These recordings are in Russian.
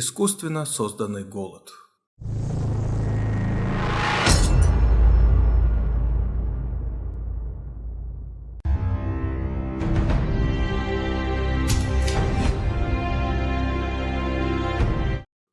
Искусственно созданный голод.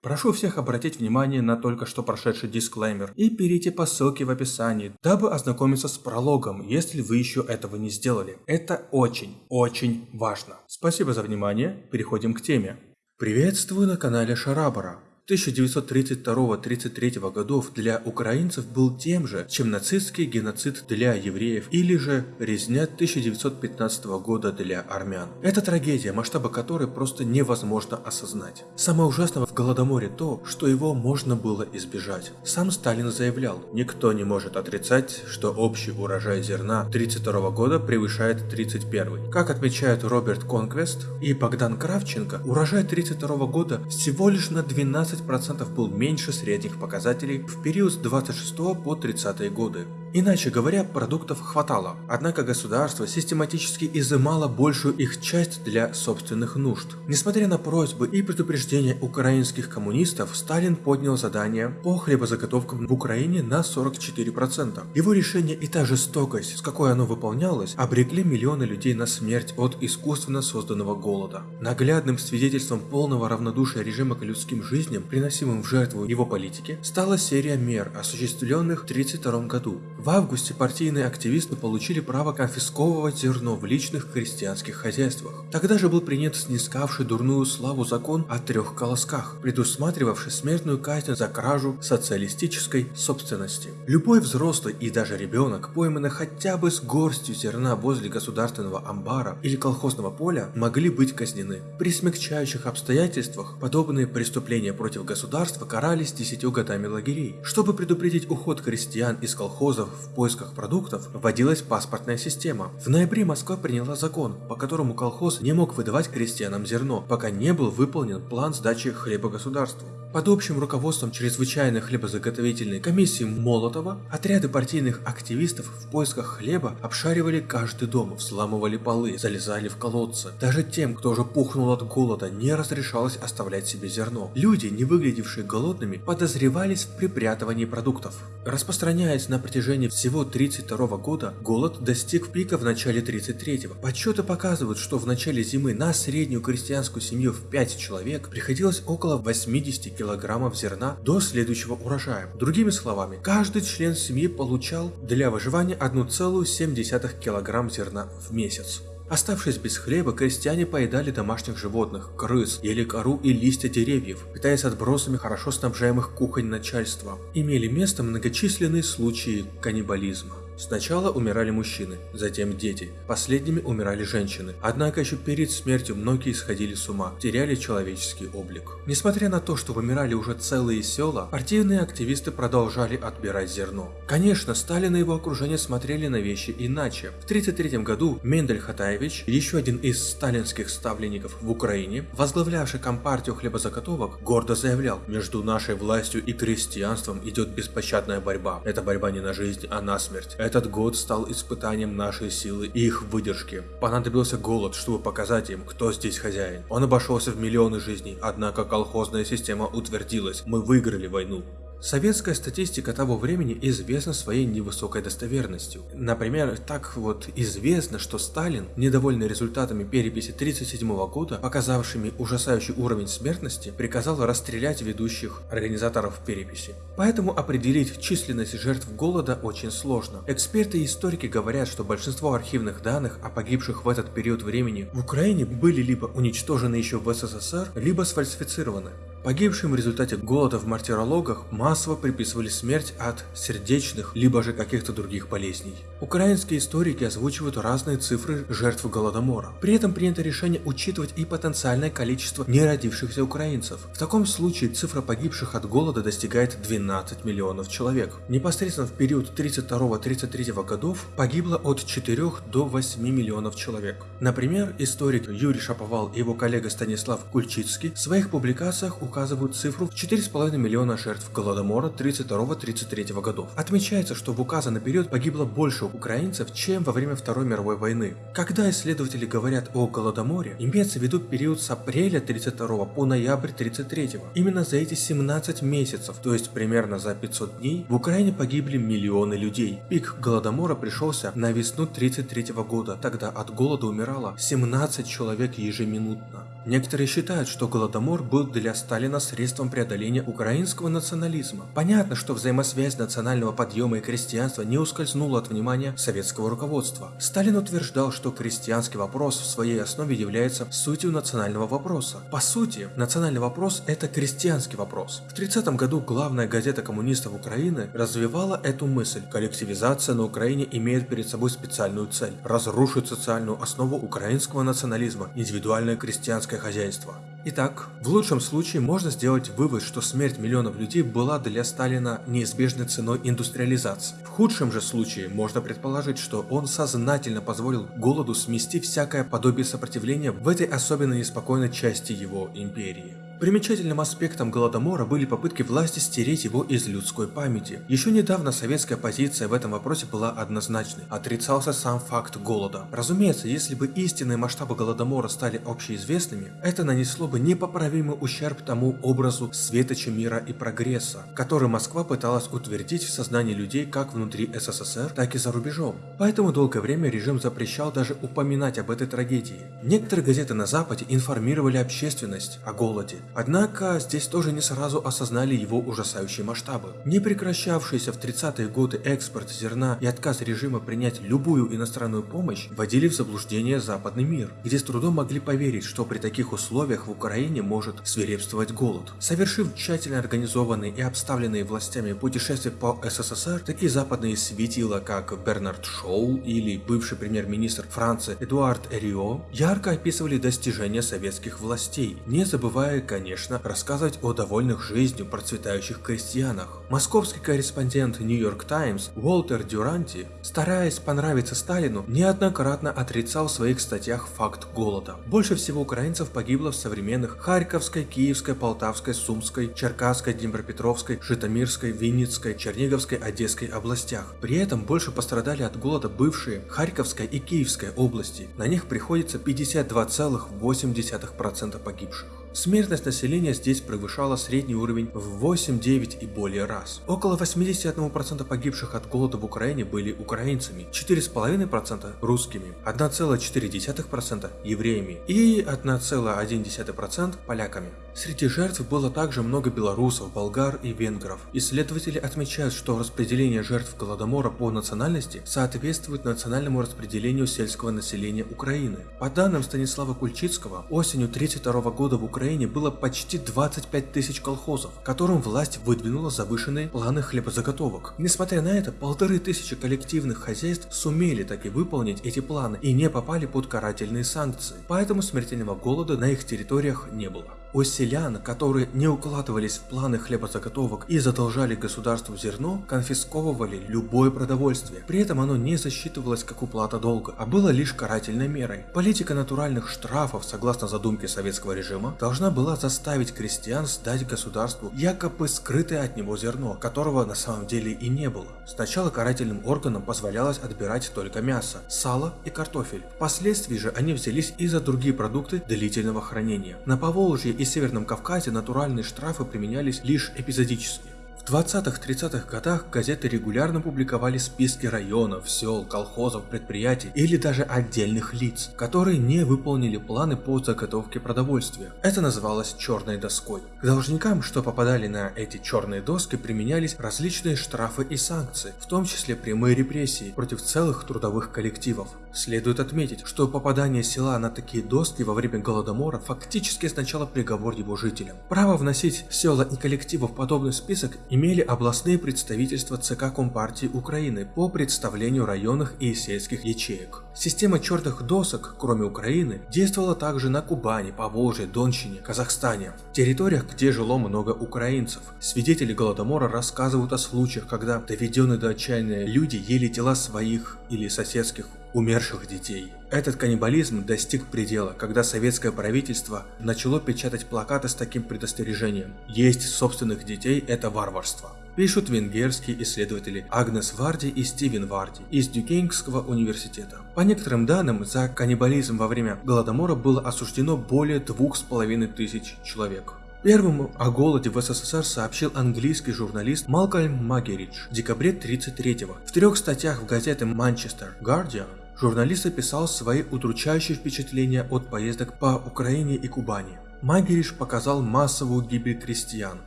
Прошу всех обратить внимание на только что прошедший дисклеймер и перейти по ссылке в описании, дабы ознакомиться с прологом, если вы еще этого не сделали. Это очень, очень важно. Спасибо за внимание, переходим к теме. Приветствую на канале Шарабара. 1932-33 годов для украинцев был тем же, чем нацистский геноцид для евреев или же резня 1915 года для армян. Это трагедия, масштаба которой просто невозможно осознать. Самое ужасное в Голодоморе то, что его можно было избежать. Сам Сталин заявлял, никто не может отрицать, что общий урожай зерна 1932 года превышает 31. Как отмечают Роберт Конквест и Богдан Кравченко, урожай 1932 года всего лишь на 12 15% был меньше средних показателей в период с 26 по 30 годы. Иначе говоря, продуктов хватало, однако государство систематически изымало большую их часть для собственных нужд. Несмотря на просьбы и предупреждения украинских коммунистов, Сталин поднял задание по хлебозаготовкам в Украине на 44%. Его решение и та жестокость, с какой оно выполнялось, обрекли миллионы людей на смерть от искусственно созданного голода. Наглядным свидетельством полного равнодушия режима к людским жизням, приносимым в жертву его политике, стала серия мер, осуществленных в 1932 году. В августе партийные активисты получили право конфисковывать зерно в личных крестьянских хозяйствах. Тогда же был принят снискавший дурную славу закон о трех колосках, предусматривавший смертную казнь за кражу социалистической собственности. Любой взрослый и даже ребенок, пойманный хотя бы с горстью зерна возле государственного амбара или колхозного поля, могли быть казнены. При смягчающих обстоятельствах подобные преступления против государства карались десятью годами лагерей. Чтобы предупредить уход крестьян из колхозов в поисках продуктов вводилась паспортная система. В ноябре Москва приняла закон, по которому колхоз не мог выдавать крестьянам зерно, пока не был выполнен план сдачи хлеба государству. Под общим руководством чрезвычайной хлебозаготовительной комиссии Молотова отряды партийных активистов в поисках хлеба обшаривали каждый дом, взламывали полы, залезали в колодцы. Даже тем, кто уже пухнул от голода, не разрешалось оставлять себе зерно. Люди, не выглядевшие голодными, подозревались в припрятывании продуктов. Распространяясь на протяжении всего 32 года, голод достиг пика в начале 33-го. Подсчеты показывают, что в начале зимы на среднюю крестьянскую семью в 5 человек приходилось около 80 килограмм килограммов зерна до следующего урожая. Другими словами, каждый член семьи получал для выживания 1,7 килограмм зерна в месяц. Оставшись без хлеба, крестьяне поедали домашних животных, крыс, ели кору и листья деревьев, питаясь отбросами хорошо снабжаемых кухонь начальства. Имели место многочисленные случаи каннибализма. Сначала умирали мужчины, затем дети, последними умирали женщины. Однако еще перед смертью многие сходили с ума, теряли человеческий облик. Несмотря на то, что вымирали уже целые села, партийные активисты продолжали отбирать зерно. Конечно, Сталин и его окружение смотрели на вещи иначе. В 1933 году Мендель Хатаевич, еще один из сталинских ставленников в Украине, возглавлявший компартию хлебозаготовок, гордо заявлял, между нашей властью и крестьянством идет беспощадная борьба. Это борьба не на жизнь, а на смерть. Этот год стал испытанием нашей силы и их выдержки. Понадобился голод, чтобы показать им, кто здесь хозяин. Он обошелся в миллионы жизней, однако колхозная система утвердилась. Мы выиграли войну. Советская статистика того времени известна своей невысокой достоверностью. Например, так вот известно, что Сталин, недовольный результатами переписи 1937 года, показавшими ужасающий уровень смертности, приказал расстрелять ведущих организаторов переписи. Поэтому определить численность жертв голода очень сложно. Эксперты и историки говорят, что большинство архивных данных о погибших в этот период времени в Украине были либо уничтожены еще в СССР, либо сфальсифицированы. Погибшим в результате голода в мартирологах массово приписывали смерть от сердечных, либо же каких-то других болезней. Украинские историки озвучивают разные цифры жертв Голодомора. При этом принято решение учитывать и потенциальное количество неродившихся украинцев. В таком случае цифра погибших от голода достигает 12 миллионов человек. Непосредственно в период 32-33 годов погибло от 4 до 8 миллионов человек. Например, историк Юрий Шаповал и его коллега Станислав Кульчицкий в своих публикациях указывают указывают цифру в 4,5 миллиона жертв Голодомора 32-33 годов. Отмечается, что в указанный период погибло больше украинцев, чем во время Второй мировой войны. Когда исследователи говорят о Голодоморе, имеется в виду период с апреля 32 по ноябрь 33. Именно за эти 17 месяцев, то есть примерно за 500 дней, в Украине погибли миллионы людей. Пик Голодомора пришелся на весну 33 года, тогда от голода умирало 17 человек ежеминутно. Некоторые считают, что Голодомор был для Сталина средством преодоления украинского национализма. Понятно, что взаимосвязь национального подъема и крестьянства не ускользнула от внимания советского руководства. Сталин утверждал, что крестьянский вопрос в своей основе является сутью национального вопроса. По сути, национальный вопрос – это крестьянский вопрос. В 30 году главная газета коммунистов Украины развивала эту мысль. Коллективизация на Украине имеет перед собой специальную цель – разрушить социальную основу украинского национализма, индивидуальное крестьянское хозяйство. Итак, в лучшем случае можно сделать вывод, что смерть миллионов людей была для Сталина неизбежной ценой индустриализации. В худшем же случае можно предположить, что он сознательно позволил голоду смести всякое подобие сопротивления в этой особенно неспокойной части его империи. Примечательным аспектом Голодомора были попытки власти стереть его из людской памяти. Еще недавно советская позиция в этом вопросе была однозначной. Отрицался сам факт голода. Разумеется, если бы истинные масштабы Голодомора стали общеизвестными, это нанесло бы непоправимый ущерб тому образу светоча мира и прогресса, который Москва пыталась утвердить в сознании людей как внутри СССР, так и за рубежом. Поэтому долгое время режим запрещал даже упоминать об этой трагедии. Некоторые газеты на Западе информировали общественность о голоде, Однако здесь тоже не сразу осознали его ужасающие масштабы. Не прекращавшийся в 30-е годы экспорт зерна и отказ режима принять любую иностранную помощь вводили в заблуждение западный мир, где с трудом могли поверить, что при таких условиях в Украине может свирепствовать голод. Совершив тщательно организованные и обставленные властями путешествия по СССР, такие западные светила, как Бернард Шоу или бывший премьер-министр Франции Эдуард Эрио, ярко описывали достижения советских властей, не забывая, конечно, рассказывать о довольных жизнью процветающих крестьянах. Московский корреспондент York Times Уолтер Дюранти, стараясь понравиться Сталину, неоднократно отрицал в своих статьях факт голода. Больше всего украинцев погибло в современных Харьковской, Киевской, Полтавской, Сумской, Черкасской, Днепропетровской, Житомирской, Винницкой, Черниговской, Одесской областях. При этом больше пострадали от голода бывшие Харьковская и Киевская области. На них приходится 52,8% погибших. Смертность населения здесь превышала средний уровень в 8, 9 и более раз. Около 81% погибших от голода в Украине были украинцами, 4,5% русскими, 1,4% евреями и 1,1% поляками. Среди жертв было также много белорусов, болгар и венгров. Исследователи отмечают, что распределение жертв Голодомора по национальности соответствует национальному распределению сельского населения Украины. По данным Станислава Кульчицкого, осенью 1932 года в Украине было почти 25 тысяч колхозов, которым власть выдвинула завышенные планы хлебозаготовок. Несмотря на это, полторы тысячи коллективных хозяйств сумели таки выполнить эти планы и не попали под карательные санкции, поэтому смертельного голода на их территориях не было. У селян, которые не укладывались в планы хлебозаготовок и задолжали государству зерно, конфисковывали любое продовольствие. При этом оно не засчитывалось как уплата долга, а было лишь карательной мерой. Политика натуральных штрафов, согласно задумке советского режима, должна была заставить крестьян сдать государству якобы скрытое от него зерно, которого на самом деле и не было. Сначала карательным органам позволялось отбирать только мясо, сало и картофель. Впоследствии же они взялись и за другие продукты длительного хранения. На Поволжье и Северном Кавказе натуральные штрафы применялись лишь эпизодически. В 20-30-х годах газеты регулярно публиковали списки районов, сел, колхозов, предприятий или даже отдельных лиц, которые не выполнили планы по заготовке продовольствия. Это называлось черной доской. К должникам, что попадали на эти черные доски, применялись различные штрафы и санкции, в том числе прямые репрессии против целых трудовых коллективов. Следует отметить, что попадание села на такие доски во время Голодомора фактически означало приговор его жителям. Право вносить села и коллективы в подобный список имели областные представительства ЦК Компартии Украины по представлению районных и сельских ячеек. Система черных досок, кроме Украины, действовала также на Кубани, Поволжье, Донщине, Казахстане, территориях, где жило много украинцев. Свидетели Голодомора рассказывают о случаях, когда доведенные до отчаяния люди ели тела своих или соседских умерших детей. Этот каннибализм достиг предела, когда советское правительство начало печатать плакаты с таким предостережением «Есть собственных детей – это варварство». Пишут венгерские исследователи Агнес Варди и Стивен Варди из Дюкейнгского университета. По некоторым данным, за каннибализм во время Голодомора было осуждено более двух с половиной тысяч человек. Первым о голоде в СССР сообщил английский журналист Малкольм Магеридж в декабре 1933 В трех статьях в газете Manchester Guardian журналист описал свои удручающие впечатления от поездок по Украине и Кубани. Магериш показал массовую гибель крестьян,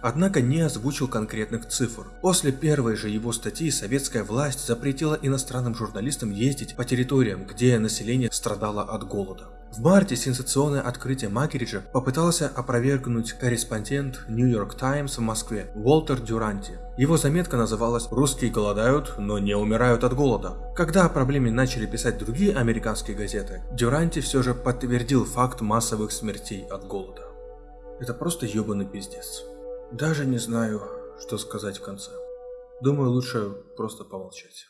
однако не озвучил конкретных цифр. После первой же его статьи советская власть запретила иностранным журналистам ездить по территориям, где население страдало от голода. В марте сенсационное открытие Макериджа попытался опровергнуть корреспондент New York Times в Москве Уолтер Дюранти. Его заметка называлась «Русские голодают, но не умирают от голода». Когда о проблеме начали писать другие американские газеты, Дюранти все же подтвердил факт массовых смертей от голода. Это просто ебаный пиздец. Даже не знаю, что сказать в конце. Думаю, лучше просто помолчать.